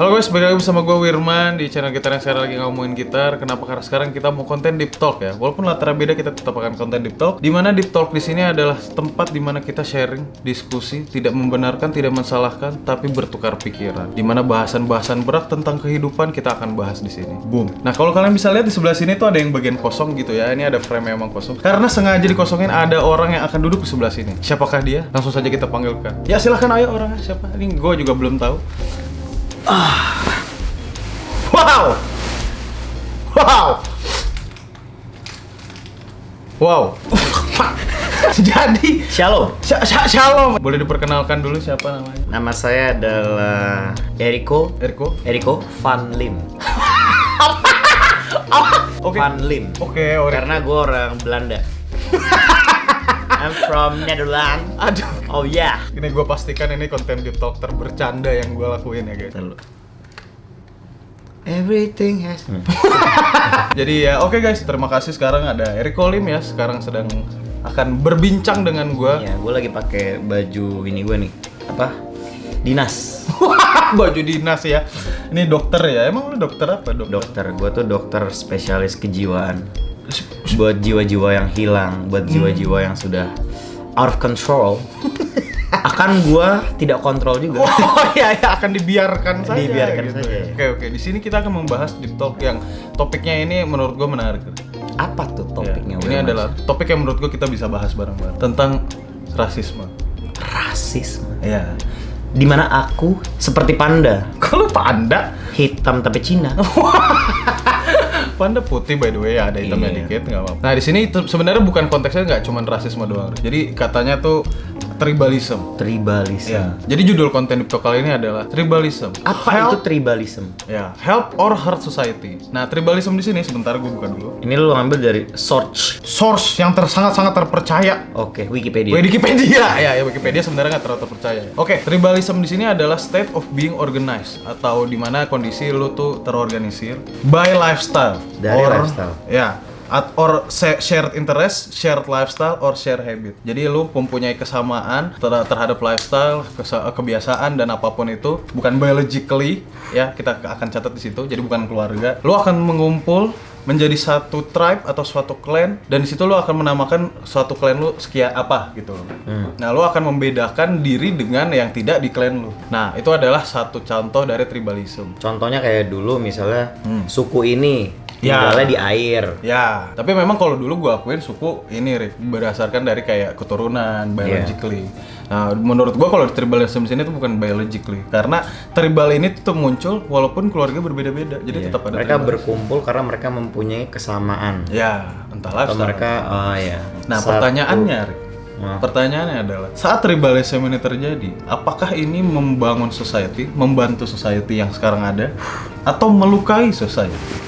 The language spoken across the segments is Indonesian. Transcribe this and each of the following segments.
Halo guys, balik lagi bersama gue Wirman di channel kita yang sekarang lagi ngomongin gitar. Kenapa? Karena sekarang kita mau konten deep talk ya. Walaupun latar beda, kita tetap akan konten deep talk. Di mana deep talk di sini adalah tempat di mana kita sharing, diskusi, tidak membenarkan, tidak mensalahkan, tapi bertukar pikiran. Di mana bahasan-bahasan berat tentang kehidupan kita akan bahas di sini. Boom. Nah kalau kalian bisa lihat di sebelah sini tuh ada yang bagian kosong gitu ya. Ini ada frame yang emang kosong. Karena sengaja dikosongin ada orang yang akan duduk di sebelah sini. Siapakah dia? Langsung saja kita panggilkan. Ya silahkan ayo orangnya siapa? Ini gue juga belum tahu. Wow. Wow. Wow. Jadi Shalom. Sha- Sha- Shalom. Boleh diperkenalkan dulu siapa namanya? Nama saya adalah Eriko Erko. Eriko Van Lim. Oke. Van Lim. Oke, Ori. Karena gue orang Belanda. I'm from Netherlands. Aduh. Oh yeah. Ini gue pastikan ini konten deep talk terbercanda yang gue lakuin ya guys. Lalu. Everything has. Jadi ya oke guys, terima kasih sekarang ada Eriko Lim ya sekarang sedang akan berbincang dengan gue. Ya, gue lagi pakai baju ini gue nih. Apa? Dinas. Baju dinas ya. Ini dokter ya. Emang lu dokter apa? Dokter. Dokter. Gue tuh dokter spesialis kejiwaan. Buat jiwa-jiwa yang hilang, buat jiwa-jiwa yang sudah out of control. Akan gue tidak kontrol juga. Oh iya ya akan dibiarkan saja. Dibiarkan gitu saja. ya. Oke oke. Di sini kita akan membahas deep talk yang topiknya ini menurut gue menarik. Apa tuh topiknya? Ya, ini adalah topik yang menurut gue kita bisa bahas bareng-bareng tentang rasisme. rasisme. Iya. Di mana aku seperti panda, Kalau panda, hitam tapi Cina. panda putih by the way ya ada hitamnya Iya. dikit nggak apa-apa. Nah di sini sebenarnya bukan konteksnya nggak cuma rasisme doang. Jadi katanya tuh tribalism. Tribalism. Ya. Jadi judul konten talk kali ini adalah tribalism. Apa Help- itu tribalism? Ya, help or hurt society. Nah, tribalism di sini sebentar gue buka dulu. Ini lu ngambil dari search. Source yang sangat-sangat terpercaya. Oke, Wikipedia. Wikipedia ya, ya Wikipedia sebenarnya nggak terlalu terpercaya. Oke, tribalism di sini adalah state of being organized atau di mana kondisi lu tuh terorganisir by lifestyle. Dari lifestyle. Ya, at or shared interest, shared lifestyle or shared habit. Jadi lu mempunyai kesamaan ter- terhadap lifestyle, kebiasaan dan apa pun itu, bukan biologically ya, kita akan catat di situ. Jadi bukan keluarga. Lu akan mengumpul menjadi satu tribe atau suatu clan dan di situ lu akan menamakan suatu clan lu sekian apa gitu loh. Nah, lu akan membedakan diri dengan yang tidak di clan lu. Nah, itu adalah satu contoh dari tribalism. Contohnya kayak dulu misalnya Hmm. suku ini. Tinggalnya di air. Ya, tapi memang kalau dulu gua akuin suku ini Rick, berdasarkan dari kayak keturunan, biologically. Nah, menurut gua kalau tribalism di sini tuh bukan biologically, karena tribal ini tuh muncul walaupun keluarga berbeda-beda, jadi Iya. tetap ada. mereka tribal. berkumpul karena mereka mempunyai kesamaan. Ya, entahlah. Atau mereka oh ya. Nah, satu- pertanyaannya, Rick, Nah. pertanyaannya adalah saat tribalism ini terjadi, apakah ini membangun society, membantu society yang sekarang ada, atau melukai society?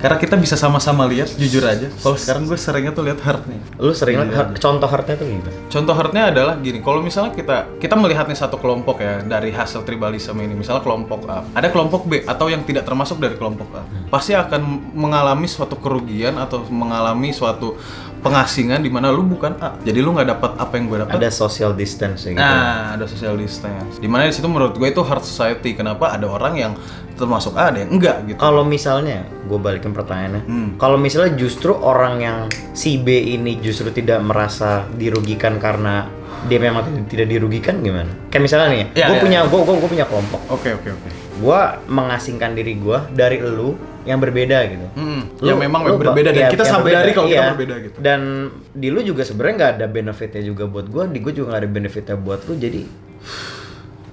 Karena kita bisa sama-sama lihat, jujur aja. Kalau sekarang gue seringnya tuh lihat hurt nih. Lu sering Iya. lihat heart- contoh heartnya tuh gimana? Contoh hurtnya adalah gini, kalau misalnya kita kita melihat nih satu kelompok ya dari hasil tribalisme ini, misalnya kelompok A, ada kelompok B atau yang tidak termasuk dari kelompok A, pasti akan mengalami suatu kerugian atau mengalami suatu pengasingan di mana lu bukan A, jadi lu nggak dapat apa yang gue dapat. Ada social distance gitu. Nah, ada social distance. Di mana di situ menurut gue itu hard society. Kenapa ada orang yang termasuk A, ada yang enggak gitu. Kalau misalnya, gue balikin pertanyaannya. Hmm. Kalau misalnya justru orang yang si B ini justru tidak merasa dirugikan karena dia memang tidak- dirugikan gimana? Kayak misalnya nih, Ya, gue ya, punya ya. gue gue punya kelompok. Oke, oke, oke. Gue mengasingkan diri gue dari lu yang berbeda gitu. Hmm, Lu- yang memang lu berbeda dan iya, kita sadari kalau kita iya. berbeda gitu. Dan di lu juga sebenarnya nggak ada benefitnya juga buat gue, di gue juga nggak ada benefitnya buat lu, jadi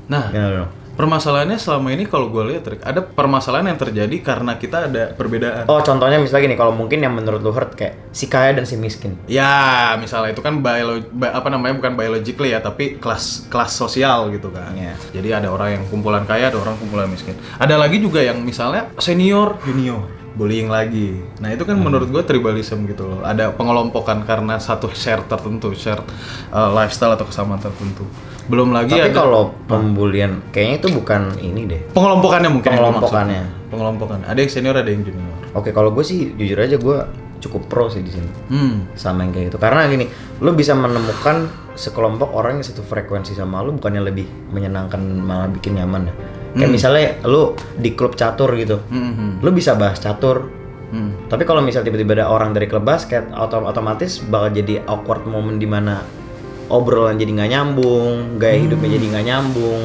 Nah, gimana dong? Permasalahannya selama ini kalau gue lihat Rick, ada permasalahan yang terjadi karena kita ada perbedaan. Oh contohnya misalnya gini, kalau mungkin yang menurut lu hurt kayak si kaya dan si miskin. Ya, misalnya itu kan biolo ba- apa namanya bukan biologically ya, tapi kelas kelas sosial gitu kan. Iya. Jadi ada orang yang kumpulan kaya, ada orang kumpulan miskin. Ada lagi juga yang misalnya senior, junior, bullying lagi. Nah itu kan menurut gue tribalism gitu loh. Ada pengelompokan karena satu share tertentu, share uh, lifestyle atau kesamaan tertentu. Belum lagi Tapi ada kalau pembulian, kayaknya itu bukan ini deh. pengelompokannya mungkin. Pengelompokannya. Pengelompokan. Ada yang senior, ada yang junior. Oke, kalau gue sih jujur aja gue cukup pro sih di sini Hmm. sama yang kayak gitu. Karena gini, lu bisa menemukan sekelompok orang yang satu frekuensi sama lu bukannya lebih menyenangkan malah bikin nyaman ya. Kayak misalnya lu di klub catur gitu. Hmm. Lu bisa bahas catur. Hmm. Tapi kalau misal tiba-tiba ada orang dari klub basket, otomatis bakal jadi awkward moment di mana obrolan jadi nggak nyambung, gaya hidupnya jadi nggak nyambung.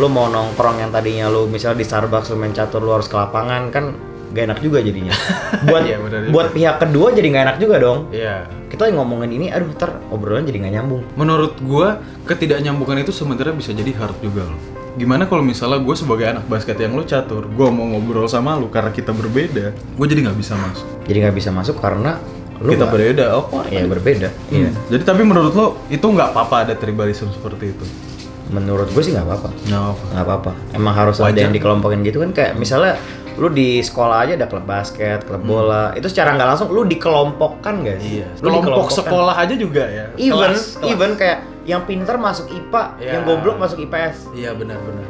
Lu mau nongkrong yang tadinya lu misalnya di Starbucks lu main catur lu harus ke lapangan kan gak enak juga jadinya. buat Iya, benar juga. buat pihak kedua jadi nggak enak juga dong. Iya. Kita ngomongin ini, aduh ntar obrolan jadi nggak nyambung. Menurut gua ketidaknyambungan itu sebenarnya bisa jadi hard juga loh. Gimana kalau misalnya gue sebagai anak basket yang lu catur, gua mau ngobrol sama lu karena kita berbeda, gue jadi nggak bisa masuk. Jadi nggak bisa masuk karena lu kita nggak- berbeda, oh kok ya berbeda. Hmm. Iya. Jadi tapi menurut lo itu nggak apa-apa ada tribalism seperti itu? Menurut gue sih nggak apa-apa. Nggak apa. nggak apa-apa emang harus ada Wajar. yang dikelompokin gitu kan kayak misalnya lu di sekolah aja ada klub basket klub bola itu secara nggak langsung lu dikelompokkan guys Hmm. Iya. Lu Kelompok dikelompokkan. sekolah aja juga ya. even Kelas, kelas. even kayak yang pintar masuk IPA Iya. yang goblok masuk IPS Iya benar-benar.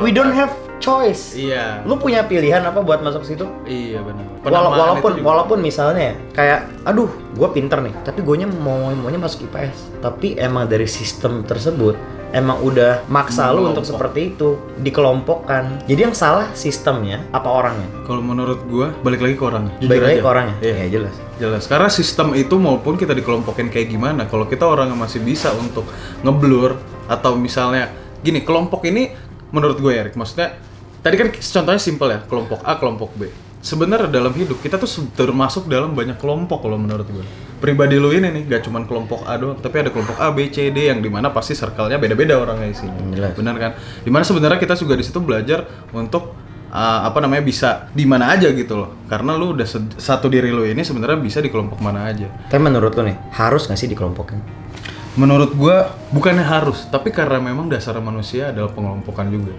we don't have choice Iya. lu punya pilihan apa buat masuk situ Iya benar. Wala- walaupun walaupun misalnya ya, kayak aduh gue pinter nih tapi gue mau maunya masuk IPS tapi emang dari sistem tersebut emang udah maksa lu untuk seperti itu dikelompokkan jadi yang salah sistemnya apa orangnya kalau menurut gua balik lagi ke orangnya. Jujur lagi aja. ke orangnya Iya. ya jelas Jelas, karena sistem itu maupun kita dikelompokin kayak gimana, kalau kita orang yang masih bisa untuk ngeblur atau misalnya gini, kelompok ini menurut gue ya, Rick, maksudnya tadi kan contohnya simpel ya, kelompok A, kelompok B. Sebenarnya dalam hidup kita tuh termasuk dalam banyak kelompok kalau menurut gue. Pribadi lu ini nih, gak cuman kelompok A doang, tapi ada kelompok A, B, C, D yang di mana pasti circle-nya beda-beda orangnya isinya. Jelas. Benar kan? Di mana sebenarnya kita juga di situ belajar untuk uh, apa namanya bisa di mana aja gitu loh. Karena lu udah satu diri lu ini sebenarnya bisa di kelompok mana aja. tapi menurut lu nih harus nggak sih dikelompokin Menurut gua bukannya harus, tapi karena memang dasar manusia adalah pengelompokan juga.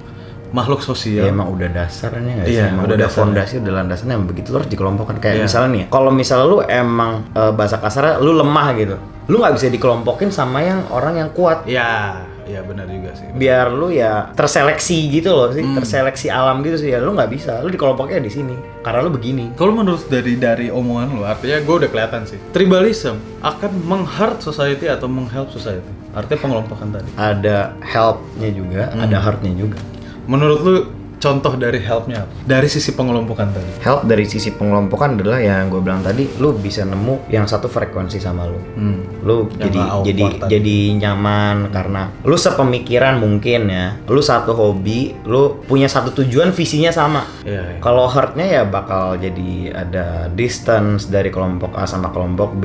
Makhluk ya sosial. emang udah dasarnya nggak sih Iya, emang udah udah, dasarnya. fondasi udah landasannya emang begitu harus dikelompokkan kayak Iya. misalnya nih ya, kalau misalnya lu emang eh, bahasa kasarnya lu lemah gitu lu nggak bisa dikelompokin sama yang orang yang kuat Ya, ya benar juga sih. biar lu ya terseleksi gitu loh sih Hmm. terseleksi alam gitu sih ya lu nggak bisa lu dikelompoknya di sini karena lu begini Kalau menurut dari dari omongan lu, artinya gue udah kelihatan sih. Tribalism akan menghurt society atau menghelp society. Artinya pengelompokan tadi. ada helpnya juga Hmm. ada hurtnya juga Menurut lu contoh dari helpnya? Dari sisi pengelompokan tadi. help dari sisi pengelompokan adalah yang gue bilang tadi lu bisa nemu yang satu frekuensi sama lu Hmm. lu Yang jadi jadi tadi. jadi nyaman karena lu sepemikiran mungkin ya lu satu hobi lu punya satu tujuan visinya sama Iya, iya. kalau hurtnya ya bakal jadi ada distance dari kelompok A sama kelompok B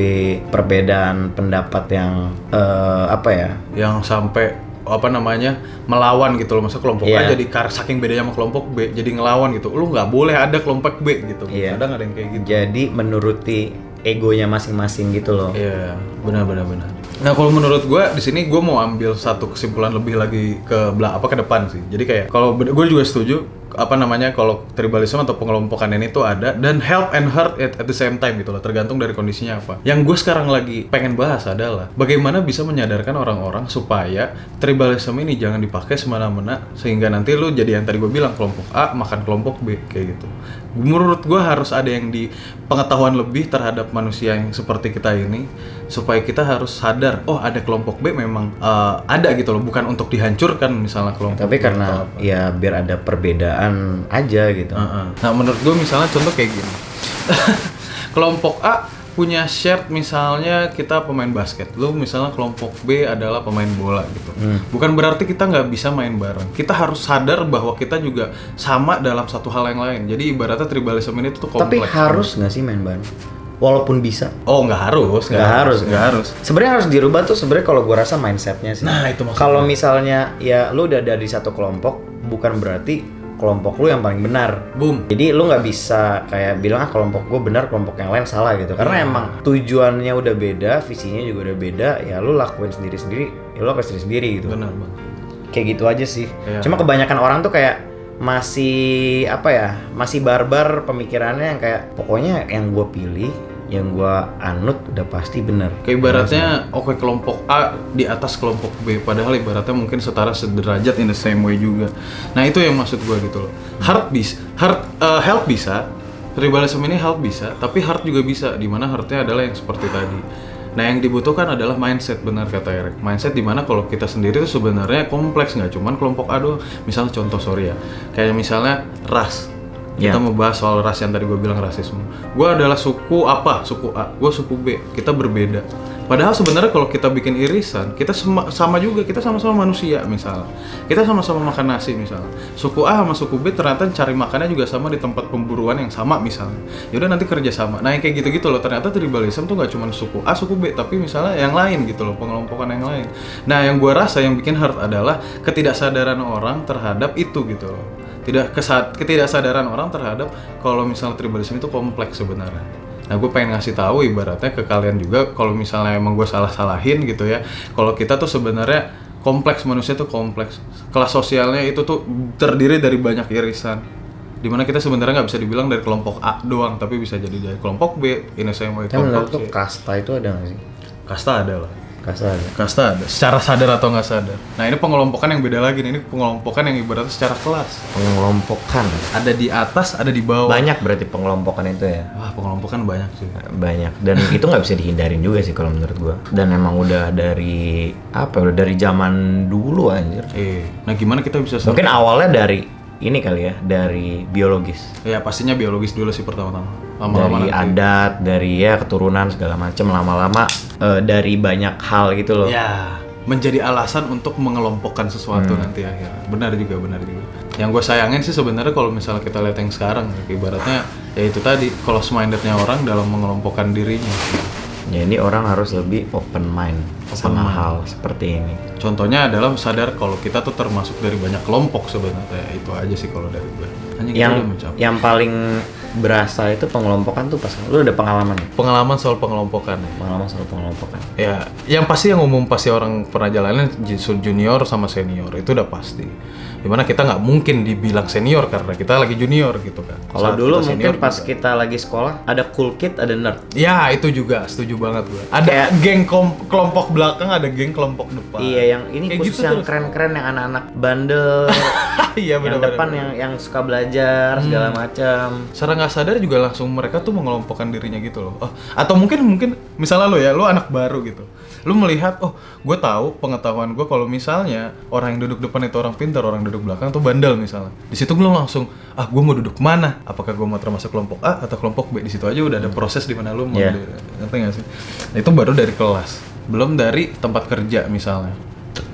perbedaan pendapat yang eh, apa ya yang sampai apa namanya melawan gitu loh. Masa kelompok Iya. A jadi kar saking bedanya sama kelompok B jadi ngelawan gitu. Lu nggak boleh ada kelompok B gitu. Iya. kadang ada yang kayak gitu. Jadi menuruti egonya masing-masing gitu loh. Iya benar benar benar. Nah kalau menurut gua di sini gua mau ambil satu kesimpulan lebih lagi ke belak apa ke depan sih. Jadi kayak kalau gue juga setuju apa namanya kalau tribalisme atau pengelompokan ini tuh ada dan help and hurt at, at the same time gitu loh tergantung dari kondisinya apa. Yang gue sekarang lagi pengen bahas adalah bagaimana bisa menyadarkan orang-orang supaya tribalisme ini jangan dipakai semena-mena sehingga nanti lu jadi yang tadi gue bilang kelompok A makan kelompok B kayak gitu. Menurut gue harus ada yang di pengetahuan lebih terhadap manusia yang seperti kita ini supaya kita harus sadar oh ada kelompok B memang eh, ada gitu loh bukan untuk dihancurkan misalnya kelompok tapi B karena ya biar ada perbedaan aja gitu Heeh. Nah, menurut gue misalnya contoh kayak gini. kelompok A punya shared misalnya kita pemain basket. Lu misalnya kelompok B adalah pemain bola gitu. Bukan berarti kita nggak bisa main bareng. Kita harus sadar bahwa kita juga sama dalam satu hal yang lain. Jadi ibaratnya tribalism ini tuh tapi kompleks. harus nggak sih main bareng walaupun bisa Oh nggak harus, nggak harus nggak harus. sebenarnya harus dirubah tuh sebenarnya kalau gua rasa mindsetnya sih Nah, itu maksud kalau misalnya ya lu udah ada di satu kelompok bukan berarti kelompok lu yang paling benar Boom. jadi lu nggak bisa kayak bilang ah kelompok gue benar kelompok yang lain salah gitu karena Iya. emang tujuannya udah beda visinya juga udah beda ya lu lakuin sendiri sendiri ya lu lakuin sendiri sendiri gitu Benar bang. kayak gitu aja sih Iya. cuma kebanyakan orang tuh kayak masih apa ya masih barbar pemikirannya yang kayak pokoknya yang gue pilih yang gue anut udah pasti bener Kayak ibaratnya oke kelompok A di atas kelompok B padahal ibaratnya mungkin setara sederajat in the same way juga. Nah, itu yang maksud gua gitu loh. Hard bis, hard eh, help bisa, tribalism ini help bisa, tapi hard juga bisa di mana hardnya adalah yang seperti tadi. Nah yang dibutuhkan adalah mindset benar kata Erik. Mindset di mana kalau kita sendiri tuh sebenarnya kompleks nggak cuman kelompok A doang. Misalnya contoh sorry ya, kayak misalnya ras. Kita Ya. mau bahas soal ras yang tadi gue bilang rasisme. Gue adalah suku apa? Suku A. Gue suku B. Kita berbeda. Padahal sebenarnya kalau kita bikin irisan, kita sama, sama juga, kita sama-sama manusia misalnya. Kita sama-sama makan nasi misalnya. Suku A sama suku B ternyata cari makannya juga sama di tempat pemburuan yang sama misalnya. Yaudah nanti kerja sama. Nah yang kayak gitu-gitu loh, ternyata tribalism tuh nggak cuma suku A, suku B, tapi misalnya yang lain gitu loh, pengelompokan yang lain. Nah yang gua rasa yang bikin hurt adalah ketidaksadaran orang terhadap itu gitu loh. Tidak kesad ketidaksadaran orang terhadap kalau misalnya tribalism itu kompleks sebenarnya. Nah, gue pengen ngasih tahu ibaratnya ke kalian juga kalau misalnya emang gue salah-salahin gitu ya. Kalau kita tuh sebenarnya kompleks manusia tuh kompleks. Kelas sosialnya itu tuh terdiri dari banyak irisan. Di mana kita sebenarnya nggak bisa dibilang dari kelompok A doang, tapi bisa jadi dari kelompok B, ini saya mau kelompok C. kasta itu ada nggak sih? Kasta ada lah. Kasta ada. Kasta ada. Secara sadar atau nggak sadar. Nah ini pengelompokan yang beda lagi nih. Ini pengelompokan yang ibaratnya secara kelas. Pengelompokan. Ada di atas, ada di bawah. Banyak berarti pengelompokan itu ya. Wah pengelompokan banyak sih. banyak dan itu nggak bisa dihindarin juga sih kalau menurut gua dan emang udah dari apa ya, udah dari zaman dulu anjir Eh, nah gimana kita bisa mungkin awalnya dari ini kali ya dari biologis Ya pastinya biologis dulu sih pertama-tama. Dari Lama-lama nanti. adat dari ya keturunan segala macam lama-lama eh, dari banyak hal gitu loh Ya, menjadi alasan untuk mengelompokkan sesuatu Hmm. nanti akhirnya. Benar juga, benar juga. Yang gue sayangin sih sebenarnya kalau misalnya kita lihat yang sekarang, ibaratnya ya itu tadi, close mindednya orang dalam mengelompokkan dirinya. jadi orang harus lebih open mind sama mind. hal seperti ini Contohnya adalah sadar kalau kita tuh termasuk dari banyak kelompok sebenarnya. Itu aja sih kalau dari gue. Hanya kita yang yang paling berasa itu pengelompokan tuh pas lu udah pengalaman ya? Pengalaman soal pengelompokan ya. pengalaman soal pengelompokan Ya, yang pasti yang umum pasti orang pernah jalanin ju- junior sama senior itu udah pasti. Di mana kita nggak mungkin dibilang senior karena kita lagi junior gitu kan. Kalau dulu mungkin pas juga. kita lagi sekolah ada cool kid, ada nerd. Ya itu juga setuju banget gue. Ada Kayak- geng kelompok belakang, ada geng kelompok depan. Iya, yang ini Kayak khusus gitu yang keren-keren yang anak-anak bandel, Iya yang depan yang yang suka belajar segala macam. Secara nggak sadar juga langsung mereka tuh mengelompokkan dirinya gitu loh. Oh, atau mungkin mungkin misalnya lo ya, lo anak baru gitu. Lo melihat, oh, gue tahu pengetahuan gue kalau misalnya orang yang duduk depan itu orang pintar, orang duduk belakang tuh bandel misalnya. Di situ gue langsung, ah, gue mau duduk mana? Apakah gue mau termasuk kelompok A atau kelompok B? Di situ aja udah ada proses di mana lo mau, di- ngerti nggak sih? Nah, itu baru dari kelas, belum dari tempat kerja misalnya.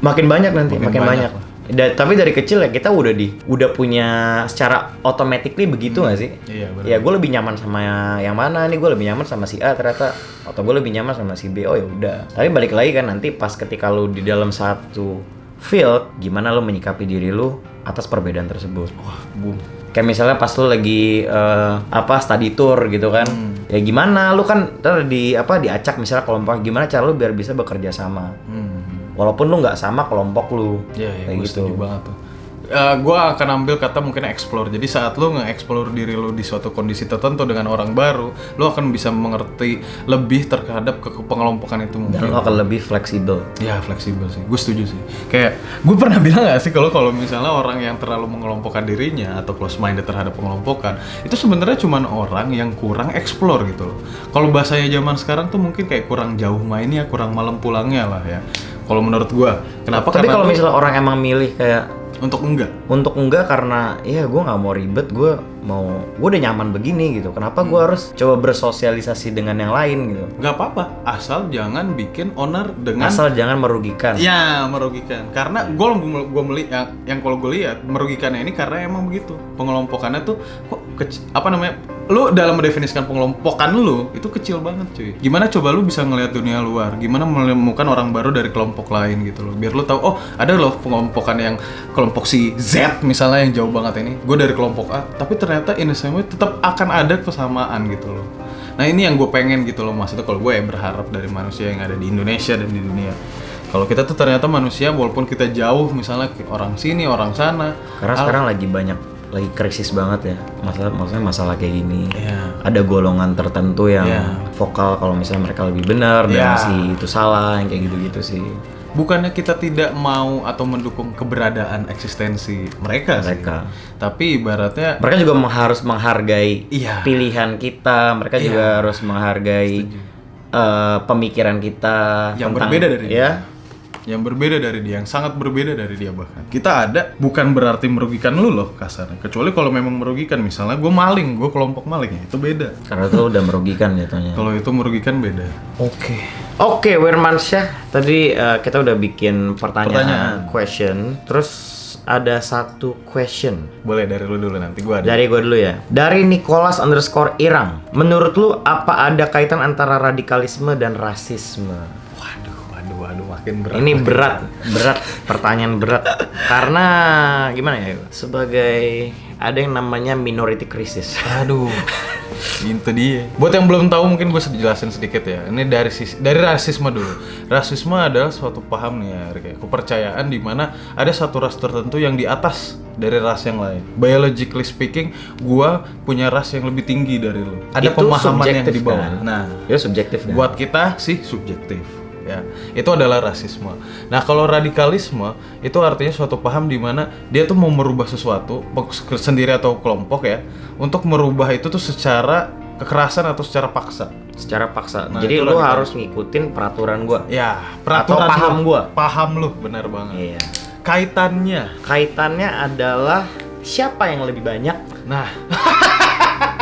Makin banyak nanti, Makin makin, banyak banyak. Da- tapi dari kecil ya kita udah di udah punya secara automatically begitu nggak sih? Iya, benar. Ya gue lebih nyaman sama yang mana nih? Gue lebih nyaman sama si A ternyata atau gue lebih nyaman sama si B. Oh ya udah. Tapi balik lagi kan nanti pas ketika lu di dalam satu field, gimana lu menyikapi diri lu atas perbedaan tersebut? Wah, boom. Kayak misalnya pas lu lagi eh, apa study tour gitu kan. Hmm. Ya gimana lu kan ntar di apa diacak misalnya kelompok gimana cara lu biar bisa bekerja sama. Hmm. Walaupun lu nggak sama kelompok lu. Iya, Kayak gue gitu. setuju banget tuh. gue akan ambil kata mungkin explore. Jadi saat lu nge-explore diri lu di suatu kondisi tertentu dengan orang baru, lu akan bisa mengerti lebih terhadap ke pengelompokan itu Dan mungkin. lu akan lebih fleksibel. Ya fleksibel sih, gue setuju sih. Kayak gue pernah bilang gak sih kalau kalau misalnya orang yang terlalu mengelompokkan dirinya atau close minded terhadap pengelompokan itu sebenarnya cuma orang yang kurang explore gitu loh. Kalau bahasanya zaman sekarang tuh mungkin kayak kurang jauh mainnya, kurang malam pulangnya lah ya. Kalau menurut gue, kenapa? Tapi kalau misalnya orang emang milih kayak untuk enggak, untuk enggak karena ya gue nggak mau ribet, gue mau gue udah nyaman begini gitu. Kenapa gue harus coba bersosialisasi dengan yang lain gitu? nggak apa-apa, asal jangan bikin owner dengan Asal jangan merugikan. Ya merugikan. Karena gue gue melihat yang, yang kalau gue lihat merugikannya ini karena emang begitu. Pengelompokannya tuh kok kecil apa namanya lu dalam mendefinisikan pengelompokan lu itu kecil banget cuy. Gimana coba lu bisa ngelihat dunia luar? Gimana menemukan orang baru dari kelompok lain gitu loh? Biar lu tahu oh ada loh pengelompokan yang kelompok si Z misalnya yang jauh banget ini. Gue dari kelompok A tapi ternyata ini semua tetap akan ada kesamaan gitu loh nah ini yang gue pengen gitu loh maksudnya kalau gue ya berharap dari manusia yang ada di Indonesia dan di dunia kalau kita tuh ternyata manusia walaupun kita jauh misalnya orang sini orang sana Karena sekarang lagi banyak lagi krisis banget ya. Masalah maksudnya masalah kayak gini. ya Ada golongan tertentu yang Iya. vokal kalau misalnya mereka lebih benar Iya. dan si itu salah yang kayak gitu-gitu sih. Bukannya kita tidak mau atau mendukung keberadaan eksistensi mereka, sih. Mereka. tapi ibaratnya Mereka juga harus menghargai Iya. pilihan kita. Mereka Iya. juga harus menghargai eh, pemikiran kita Yang tentang- berbeda dari ya yang berbeda dari dia, yang sangat berbeda dari dia bahkan. Kita ada bukan berarti merugikan lu loh kasarnya. Kecuali kalau memang merugikan, misalnya gue maling, gue kelompok maling ya itu beda. karena itu udah merugikan jatuhnya. Kalau itu merugikan beda. Oke. Oke, Wirmansyah. Tadi eh, kita udah bikin pertanyaan, Pertanyaan. question. Terus ada satu question Boleh dari lu dulu nanti gue ada. dari gue dulu ya. Dari Nicholas underscore Irang. Menurut lu apa ada kaitan antara radikalisme dan rasisme? Makin berat. Ini berat, berat, pertanyaan berat. Karena gimana ya? Sebagai ada yang namanya minority crisis. Aduh, itu dia. Buat yang belum tahu mungkin gue jelasin sedikit ya. Ini dari sisi dari rasisme dulu. Rasisme adalah suatu paham nih ya, kayak kepercayaan di mana ada satu ras tertentu yang di atas dari ras yang lain. Biologically speaking, gua punya ras yang lebih tinggi dari lo. Ada Itu pemahaman yang di bawah. kan? Nah, Ya subjektif kan? buat kita sih subjektif ya itu adalah rasisme nah kalau radikalisme itu artinya suatu paham di mana dia tuh mau merubah sesuatu sendiri atau kelompok ya untuk merubah itu tuh secara kekerasan atau secara paksa secara paksa. Nah, Jadi lu radikal. harus ngikutin peraturan gua. ya Atau paham lu. gua. paham lu benar banget Iya. kaitannya Kaitannya adalah siapa yang lebih banyak? nah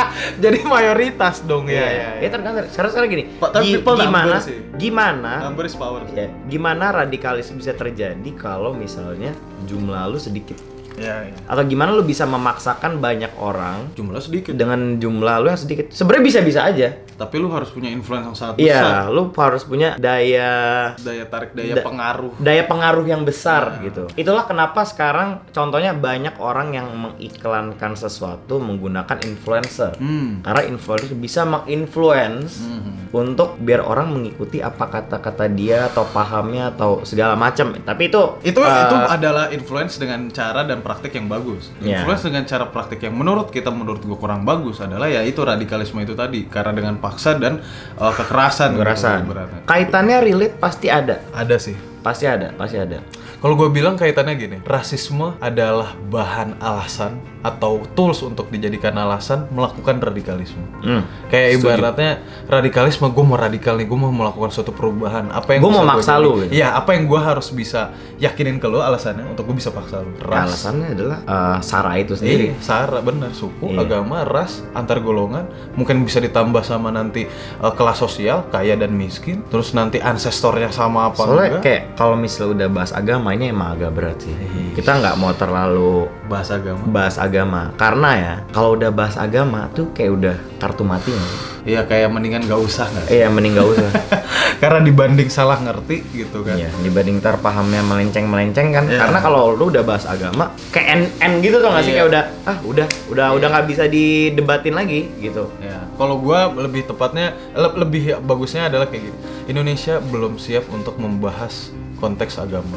jadi mayoritas dong ya, ya, Ya tergantung. Sekarang sekarang gini. Pak, tapi people gimana? sih. Gimana? number is power Ya, gimana radikalisme bisa terjadi kalau misalnya jumlah lu sedikit? Ya, ya. Atau gimana lu bisa memaksakan banyak orang jumlah sedikit dengan jumlah lu yang sedikit? Sebenarnya bisa-bisa aja. tapi lu harus punya influence yang sangat besar Iya, lu harus punya daya daya tarik daya Da- pengaruh daya pengaruh yang besar Nah. gitu. Itulah kenapa sekarang contohnya banyak orang yang mengiklankan sesuatu menggunakan influencer. hmm. Karena influencer bisa menginfluence Hmm. untuk biar orang mengikuti apa kata-kata dia atau pahamnya atau segala macam. Tapi itu itu eh, itu adalah influence dengan cara dan praktik yang bagus. Iya. Influence dengan cara praktik yang menurut kita menurut gua kurang bagus adalah ya itu radikalisme itu tadi karena dengan paksa dan uh, kekerasan. gitu, kekerasan. ibaratnya. Kaitannya relate pasti ada. Ada sih. Pasti ada, pasti ada. Kalau gue bilang kaitannya gini, rasisme adalah bahan alasan atau tools untuk dijadikan alasan melakukan radikalisme. Hmm. Kayak ibaratnya radikalisme, gue mau radikal nih, gue mau melakukan suatu perubahan. Apa yang Gua mau maksa lu, gitu. Iya, apa yang gue harus bisa yakinin ke lo alasannya untuk gue bisa paksa lo. Ya, alasannya adalah eh, Sarah itu sendiri. Iya, sara benar suku, Iya. agama, ras, antar golongan, mungkin bisa ditambah sama nanti uh, kelas sosial, kaya dan miskin, terus nanti ancestornya sama apa Soalnya enggak? kayak kalau misalnya udah bahas agama ini emang agak berat sih. Iya. Kita nggak mau terlalu bahasa agama. bahas agama karena ya kalau udah bahas agama tuh kayak udah kartu mati nggak sih? Iya, kayak mendingan gak usah nggak sih? Iya mending gak usah. Karena dibanding salah ngerti gitu kan. Iya dibanding ntar pahamnya melenceng melenceng kan. Iya. Karena kalau lu udah bahas agama kayak end gitu tuh nggak sih Iya. kayak udah ah udah udah udah nggak bisa didebatin lagi gitu. Ya, kalau gua lebih tepatnya le- lebih bagusnya adalah kayak gini. Indonesia belum siap untuk membahas konteks agama.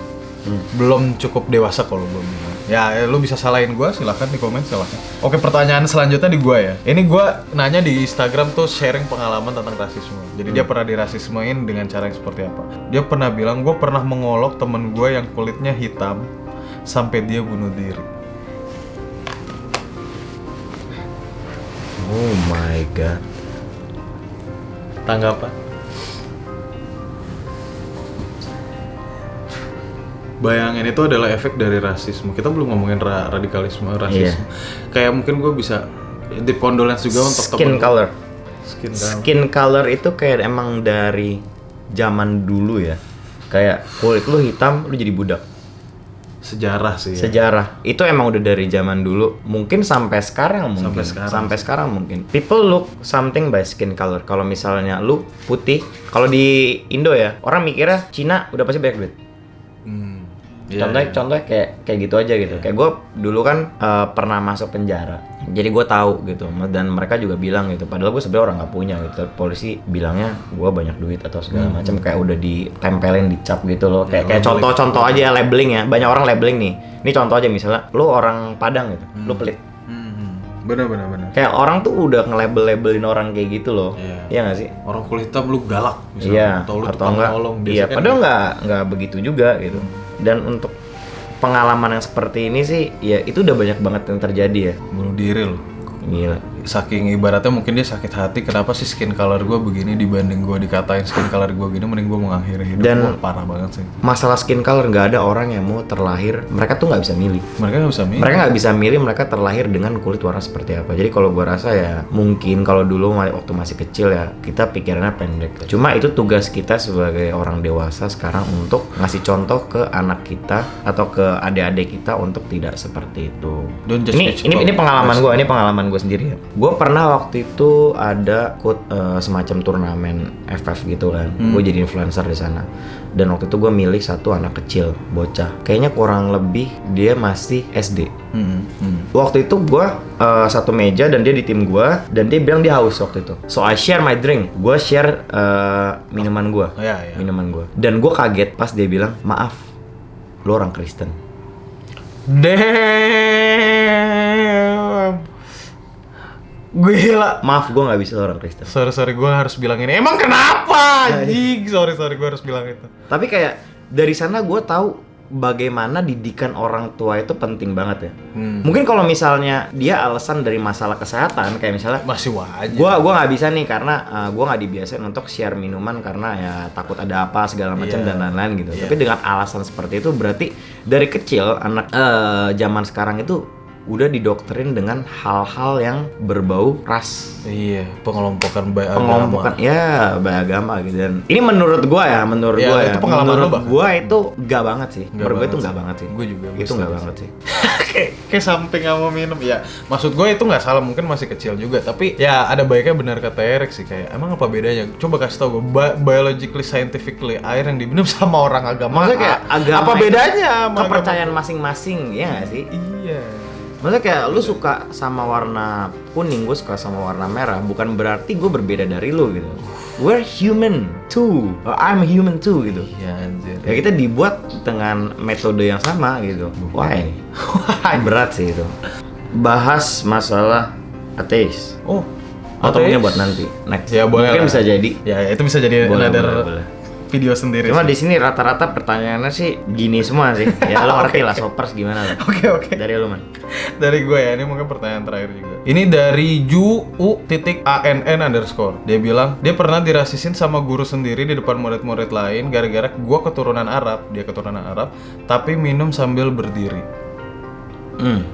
Belum cukup dewasa kalau belum. Ya, ya, lu bisa salahin gua silahkan di komen silahkan. Oke, pertanyaan selanjutnya di gua ya. Ini gua nanya di Instagram tuh sharing pengalaman tentang rasisme. Jadi dia pernah dirasismein dengan cara yang seperti apa? Dia pernah bilang gua pernah mengolok temen gua yang kulitnya hitam sampai dia bunuh diri. Oh my god. Tanggapan? Bayangin itu adalah efek dari rasisme. Kita belum ngomongin ra- radikalisme, rasisme. Kayak mungkin gue bisa deep condolence juga untuk Skin temen- color. Skin color. Skin color itu kayak emang dari zaman dulu ya. Kayak kulit lu hitam lu jadi budak. Sejarah sih. ya. Sejarah. Itu emang udah dari zaman dulu. Mungkin sampai sekarang mungkin. Sampai sekarang. Sampai sekarang mungkin. People look something by skin color. Kalau misalnya lu putih, kalau di Indo ya, orang mikirnya Cina udah pasti banyak duit. Hmm. Iya, contohnya iya. contohnya kayak kayak gitu aja gitu kayak gue dulu kan eh, pernah masuk penjara jadi gue tahu gitu dan mereka juga bilang gitu padahal gue sebenarnya orang nggak punya gitu polisi bilangnya gue banyak duit atau segala Hmm. macam kayak udah ditempelin dicap gitu loh kayak Ya, kayak contoh-contoh aja labeling ya banyak orang labeling nih ini contoh aja misalnya lu orang Padang gitu lu pelit Hmm. Bener bener bener. kayak orang tuh udah nge-label-labelin orang kayak gitu loh Iya. iya nggak sih Orang kulit hitam lu galak misalnya. Iya, atau lu atau enggak? nolong. Iya, kan padahal nggak nggak begitu juga gitu. Dan untuk pengalaman yang seperti ini sih, ya itu udah banyak banget yang terjadi ya. bunuh diri lu. Gila. Saking ibaratnya mungkin dia sakit hati kenapa sih skin color gue begini dibanding gue dikatain skin color gue gini mending gue mengakhiri hidup Dan- Wah, parah banget sih Masalah skin color nggak ada orang yang mau terlahir, mereka tuh nggak bisa milih. mereka nggak bisa milih Mereka nggak bisa milih mereka terlahir dengan kulit warna seperti apa. Jadi kalau gua rasa ya mungkin kalau dulu waktu masih kecil ya kita pikirannya pendek. Cuma itu tugas kita sebagai orang dewasa sekarang untuk ngasih contoh ke anak kita atau ke adik-adik kita untuk tidak seperti itu. Ini ini ini pengalaman gua, ini pengalaman gue sendiri ya. Gue pernah waktu itu ada ikut eh, semacam turnamen FF gitu kan. Hmm. Gue jadi influencer di sana. Dan waktu itu gue milih satu anak kecil, bocah. Kayaknya kurang lebih dia masih SD. Hmm, hmm. Waktu itu gua eh, satu meja dan dia di tim gua dan dia bilang dia haus waktu itu. So I share my drink. Gua share eh, minuman gua. Oh, ya, ya. Minuman gua. Dan gua kaget pas dia bilang, "Maaf, lu orang Kristen." damn gila Maaf, gua nggak bisa orang Kristen. sorry sorry gue harus bilang ini emang kenapa anjing sorry sorry gue harus bilang itu Tapi kayak dari sana gua tahu bagaimana didikan orang tua itu penting banget ya. Hmm. Mungkin kalau misalnya dia alasan dari masalah kesehatan kayak misalnya masih wajar gua gua nggak bisa nih karena uh, gua nggak dibiasain untuk share minuman karena ya takut ada apa segala macam Iya. dan lain-lain gitu. Iya. Tapi dengan alasan seperti itu berarti dari kecil anak eh, zaman sekarang itu udah didoktrin dengan hal-hal yang berbau ras. Iya pengelompokan baik pengelompokan ya beragama gitu. Dan ini menurut gua ya menurut Ya, gua ya. itu pengalaman menurut Bang. gua itu enggak banget sih. Nggak menurut gua itu sih. banget sih. Gua juga, gua itu enggak setuju banget sih. kayak kayak samping sama minum. Ya maksud gue itu nggak salah mungkin masih kecil juga. Tapi ya ada baiknya benar kata Erik sih. Kayak emang apa bedanya? Coba kasih tau gue Bi- biologically scientifically air yang diminum sama orang agama Maksudnya kayak agama apa bedanya kepercayaan masing-masing ya nggak sih? Agama? iya Maksudnya kayak lu suka sama warna kuning, gue suka sama warna merah, bukan berarti gue berbeda dari lu gitu. We're human too. Or I'm human too gitu. iya anjir Ya kita dibuat dengan metode yang sama gitu. Why? Berat sih itu. Bahas masalah ateis. oh Atau mungkin buat nanti next. Ya, boleh Mungkin lah. bisa jadi. ya itu bisa jadi Boleh, another boleh, boleh. Video sendiri Cuma di sini rata-rata pertanyaannya sih gini semua sih. Ya lo ngerti lah sopers gimana lah. oke oke. Dari lu man. dari gue ya ini mungkin pertanyaan terakhir juga. Ini dari ju u titik ann underscore. Dia bilang dia pernah dirasisin sama guru sendiri di depan murid-murid lain gara-gara gue keturunan Arab. Dia keturunan Arab tapi minum sambil berdiri. Hmm.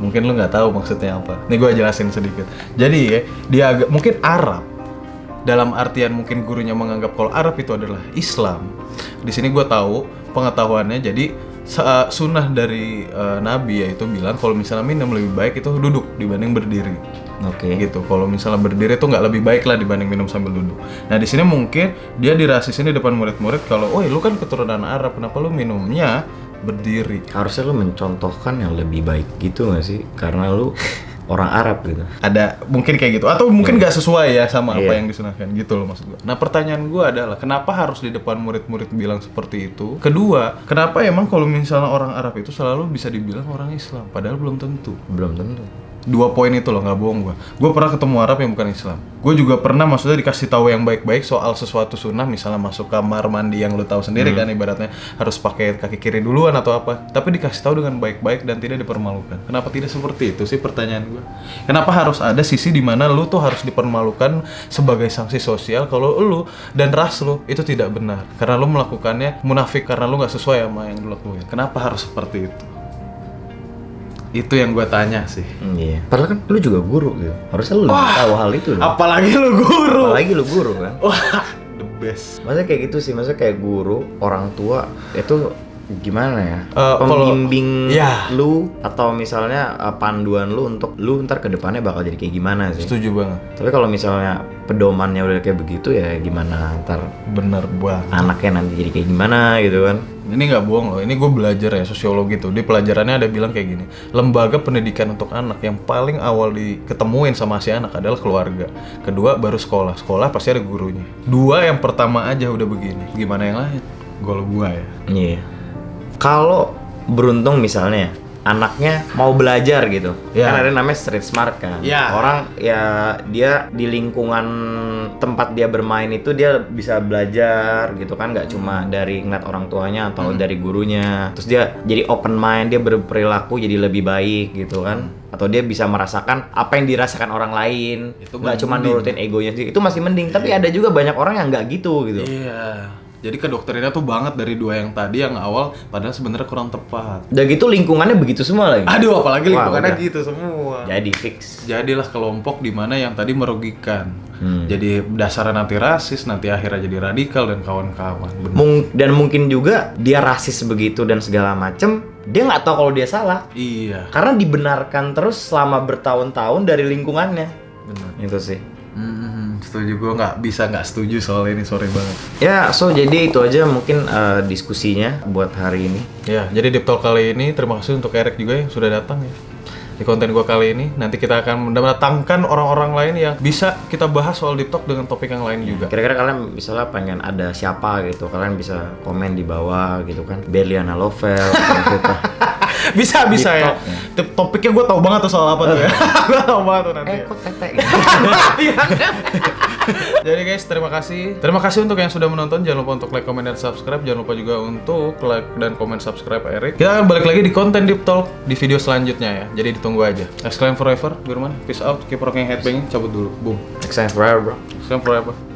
mungkin lu nggak tahu maksudnya apa. Nih gue jelasin sedikit. Jadi ya dia agak mungkin Arab dalam artian mungkin gurunya menganggap kalau Arab itu adalah Islam di sini gue tahu pengetahuannya. Jadi sa- sunnah dari eh, Nabi yaitu bilang kalau misalnya minum lebih baik itu duduk dibanding berdiri. Oke. gitu. Kalau misalnya berdiri itu nggak lebih baik lah dibanding minum sambil duduk. Nah di sini mungkin dia dirasisin di depan murid-murid kalau oh lu kan keturunan Arab kenapa lu minumnya berdiri? Harusnya lu mencontohkan yang lebih baik gitu gak sih? Karena lu orang Arab gitu ada mungkin kayak gitu atau mungkin nggak sesuai ya sama apa Iya. yang disunahkan gitu loh maksud gua. Nah pertanyaan gua adalah kenapa harus di depan murid-murid bilang seperti itu? Kedua, kenapa emang kalau misalnya orang Arab itu selalu bisa dibilang orang Islam padahal belum tentu. belum tentu Dua poin itu loh nggak bohong gua. Gua pernah ketemu Arab yang bukan Islam. Gue juga pernah maksudnya dikasih tahu yang baik-baik soal sesuatu sunnah misalnya masuk kamar mandi yang lu tahu sendiri kan ibaratnya harus pakai kaki kiri duluan atau apa. Tapi dikasih tahu dengan baik-baik dan tidak dipermalukan. Kenapa tidak seperti itu sih pertanyaan gua? Kenapa harus ada sisi di mana lu tuh harus dipermalukan sebagai sanksi sosial kalau lu dan ras lu itu tidak benar karena lu melakukannya munafik karena lu nggak sesuai sama yang lu lakuin. Kenapa harus seperti itu? Itu yang gue tanya sih. Hmm, iya padahal kan lu juga guru gitu harusnya lu lebih tahu hal itu loh Apalagi lu guru. apalagi lu guru kan Wah, the best. Maksudnya kayak gitu sih, maksudnya kayak guru, orang tua itu gimana ya? Kalau- Pembimbing Ya. lu atau misalnya eh, panduan lu untuk lu ntar ke depannya bakal jadi kayak gimana sih? Setuju banget. Tapi kalau misalnya pedomannya udah kayak begitu ya gimana ntar Bener banget. anaknya nanti jadi kayak gimana gitu kan? Ini nggak bohong loh. Ini gue belajar ya sosiologi tuh. Di pelajarannya ada bilang kayak gini. Lembaga pendidikan untuk anak yang paling awal diketemuin sama si anak adalah keluarga. Kedua baru sekolah. Sekolah pasti ada gurunya. Dua yang pertama aja udah begini. Gimana yang lain? Gol gua ya. Iya. Kalau beruntung misalnya anaknya mau belajar gitu, Ya. kan ada namanya street smart kan. Ya. Orang ya dia di lingkungan tempat dia bermain itu dia bisa belajar gitu kan, nggak cuma dari ngeliat orang tuanya atau dari gurunya. Terus dia jadi open mind, dia berperilaku jadi lebih baik gitu kan. atau dia bisa merasakan apa yang dirasakan orang lain Itu nggak masih cuma nurutin egonya sih itu masih mending tapi ada juga banyak orang yang nggak gitu gitu Iya. Jadi kedoktrinnya tuh banget dari dua yang tadi yang awal padahal sebenarnya kurang tepat. udah gitu lingkungannya begitu semua lagi Aduh, apalagi Wah, lingkungannya udah. gitu semua. jadi fix Jadilah kelompok di mana yang tadi merugikan. Hmm. Jadi dasarnya nanti rasis, nanti akhirnya jadi radikal dan kawan-kawan. Mung- dan mungkin juga dia rasis begitu dan segala macem dia nggak tahu kalau dia salah Iya, karena dibenarkan terus selama bertahun-tahun dari lingkungannya benar. itu sih setuju gue nggak bisa nggak setuju soal ini sorry banget. ya so jadi itu aja mungkin eh, diskusinya buat hari ini Ya, jadi Deep Talk kali ini terima kasih untuk Eric juga yang sudah datang ya. Di konten gue kali ini nanti kita akan mendatangkan orang-orang lain yang bisa kita bahas soal Deep Talk dengan topik yang lain juga. kira-kira kalian misalnya pengen ada siapa gitu kalian bisa komen di bawah gitu kan Berliana Lovel gitu. bisa bisa Deep ya. Talk, ya. Topiknya gue tau banget tuh soal apa tuh ya. gue tau banget tuh nanti. eh ya. kok tete Jadi guys, terima kasih. Terima kasih untuk yang sudah menonton. Jangan lupa untuk like, comment, dan subscribe. Jangan lupa juga untuk like dan komen subscribe Eric. Kita akan balik lagi di konten Deep Talk di video selanjutnya ya. Jadi ditunggu aja. Exclaim forever, Firman. Peace out. Keep rocking headbanging. Cabut dulu. Boom. time forever bro Exclaim forever.